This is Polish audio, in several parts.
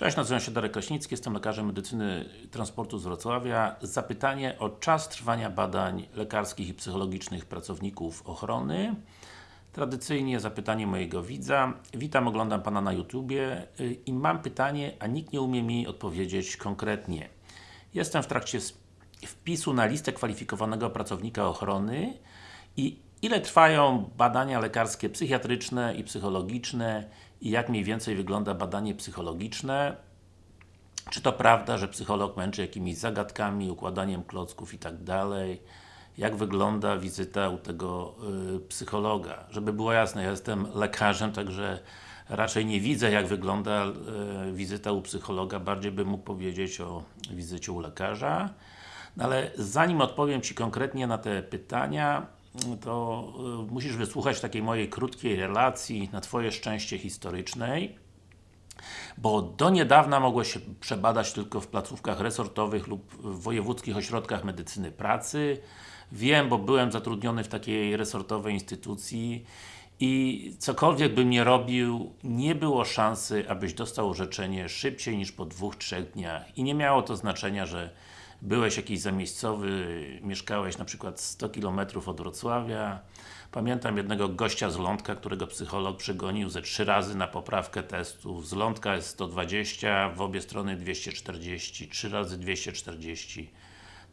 Cześć, nazywam się Darek Kraśnicki, jestem lekarzem medycyny transportu z Wrocławia. Zapytanie o czas trwania badań lekarskich i psychologicznych pracowników ochrony. Tradycyjnie zapytanie mojego widza. Witam, oglądam Pana na YouTubie y, i mam pytanie, a nikt nie umie mi odpowiedzieć konkretnie. Jestem w trakcie wpisu na listę kwalifikowanego pracownika ochrony i ile trwają badania lekarskie psychiatryczne i psychologiczne i jak mniej więcej wygląda badanie psychologiczne. Czy to prawda, że psycholog męczy jakimiś zagadkami, układaniem klocków i tak dalej? Jak wygląda wizyta u tego y, psychologa? Żeby było jasne, ja jestem lekarzem, także raczej nie widzę jak wygląda y, wizyta u psychologa, bardziej bym mógł powiedzieć o wizycie u lekarza. No ale zanim odpowiem Ci konkretnie na te pytania, to y, musisz wysłuchać takiej mojej krótkiej relacji, na Twoje szczęście historycznej, bo do niedawna mogłeś się przebadać tylko w placówkach resortowych lub w wojewódzkich ośrodkach medycyny pracy. Wiem, bo byłem zatrudniony w takiej resortowej instytucji i cokolwiek bym nie robił, nie było szansy, abyś dostał orzeczenie szybciej niż po dwóch, trzech dniach. I nie miało to znaczenia, że byłeś jakiś zamiejscowy, mieszkałeś na przykład 100 km od Wrocławia. Pamiętam jednego gościa z Lądka, którego psycholog przegonił ze trzy razy na poprawkę testów. Z Lądka jest 120, w obie strony 240, 3 razy 240,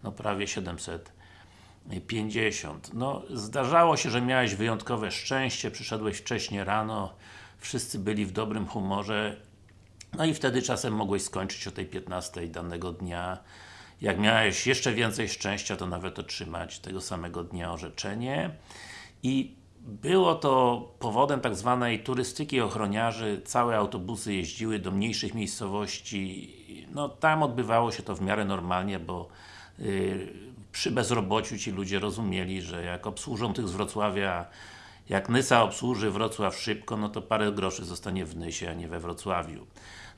no prawie 750. No, zdarzało się, że miałeś wyjątkowe szczęście, przyszedłeś wcześnie rano, wszyscy byli w dobrym humorze, no i wtedy czasem mogłeś skończyć o tej 15 danego dnia jak miałeś jeszcze więcej szczęścia, to nawet otrzymać tego samego dnia orzeczenie. I było to powodem tak zwanej turystyki ochroniarzy, całe autobusy jeździły do mniejszych miejscowości, no tam odbywało się to w miarę normalnie, bo yy, przy bezrobociu ci ludzie rozumieli, że jak obsłużą tych z Wrocławia jak Nysa obsłuży Wrocław szybko, no to parę groszy zostanie w Nysie, a nie we Wrocławiu.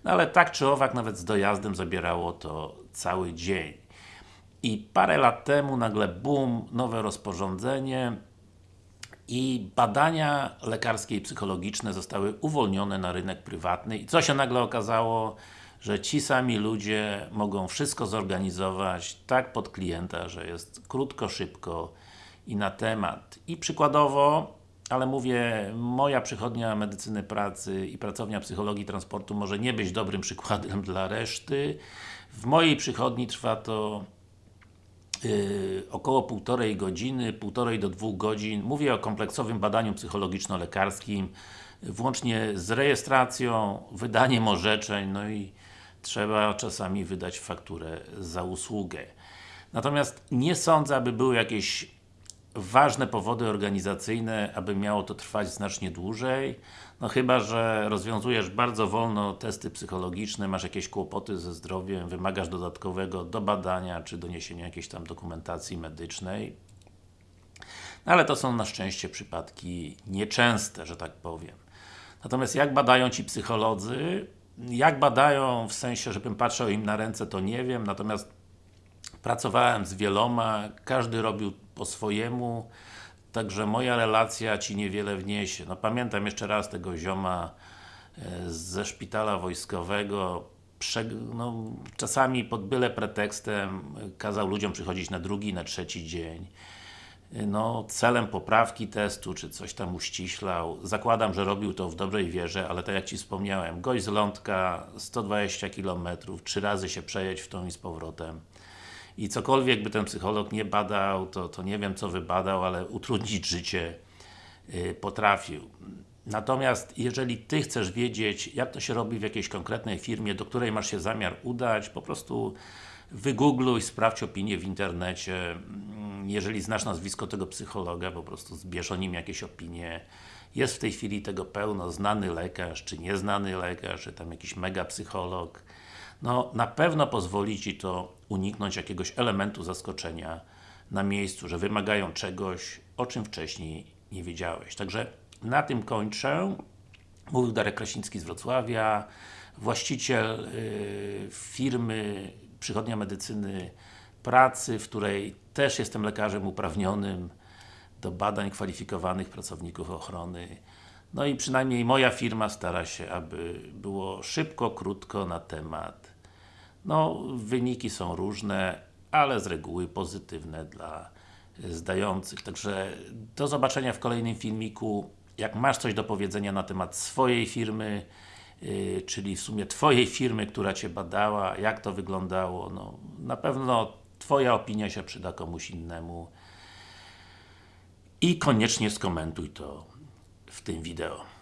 No ale tak czy owak, nawet z dojazdem zabierało to cały dzień. I parę lat temu nagle boom, nowe rozporządzenie i badania lekarskie i psychologiczne zostały uwolnione na rynek prywatny i co się nagle okazało? Że ci sami ludzie mogą wszystko zorganizować tak pod klienta, że jest krótko, szybko i na temat. I przykładowo ale mówię, moja przychodnia medycyny pracy i pracownia psychologii transportu może nie być dobrym przykładem dla reszty. W mojej przychodni trwa to yy, około półtorej godziny, półtorej do dwóch godzin. Mówię o kompleksowym badaniu psychologiczno-lekarskim, włącznie z rejestracją, wydaniem orzeczeń, no i trzeba czasami wydać fakturę za usługę. Natomiast nie sądzę, aby były jakieś ważne powody organizacyjne, aby miało to trwać znacznie dłużej. No chyba, że rozwiązujesz bardzo wolno testy psychologiczne, masz jakieś kłopoty ze zdrowiem, wymagasz dodatkowego do badania, czy doniesienia jakiejś tam dokumentacji medycznej. No ale to są na szczęście przypadki nieczęste, że tak powiem. Natomiast jak badają Ci psycholodzy? Jak badają, w sensie, żebym patrzył im na ręce, to nie wiem, natomiast pracowałem z wieloma, każdy robił po swojemu, także moja relacja Ci niewiele wniesie. No pamiętam jeszcze raz tego zioma e, ze szpitala wojskowego, no, czasami pod byle pretekstem kazał ludziom przychodzić na drugi, na trzeci dzień. No, celem poprawki testu, czy coś tam uściślał. Zakładam, że robił to w dobrej wierze, ale tak jak Ci wspomniałem, gość z lądka, 120 km, trzy razy się przejeść w tą i z powrotem i cokolwiek by ten psycholog nie badał, to, to nie wiem co wybadał, ale utrudnić życie yy, potrafił. Natomiast jeżeli Ty chcesz wiedzieć, jak to się robi w jakiejś konkretnej firmie, do której masz się zamiar udać, po prostu wygoogluj, sprawdź opinię w internecie. Mm, jeżeli znasz nazwisko tego psychologa, po prostu zbierz o nim jakieś opinie. Jest w tej chwili tego pełno, znany lekarz, czy nieznany lekarz, czy tam jakiś mega psycholog no na pewno pozwoli Ci to uniknąć jakiegoś elementu zaskoczenia na miejscu, że wymagają czegoś, o czym wcześniej nie wiedziałeś. Także na tym kończę. Mówił Darek Krasiński z Wrocławia, właściciel y, firmy Przychodnia Medycyny Pracy, w której też jestem lekarzem uprawnionym do badań kwalifikowanych pracowników ochrony. No i przynajmniej moja firma stara się, aby było szybko, krótko na temat. No, wyniki są różne, ale z reguły pozytywne dla zdających. Także do zobaczenia w kolejnym filmiku. Jak masz coś do powiedzenia na temat swojej firmy, yy, czyli w sumie Twojej firmy, która Cię badała, jak to wyglądało, no, na pewno Twoja opinia się przyda komuś innemu. I koniecznie skomentuj to w tym wideo.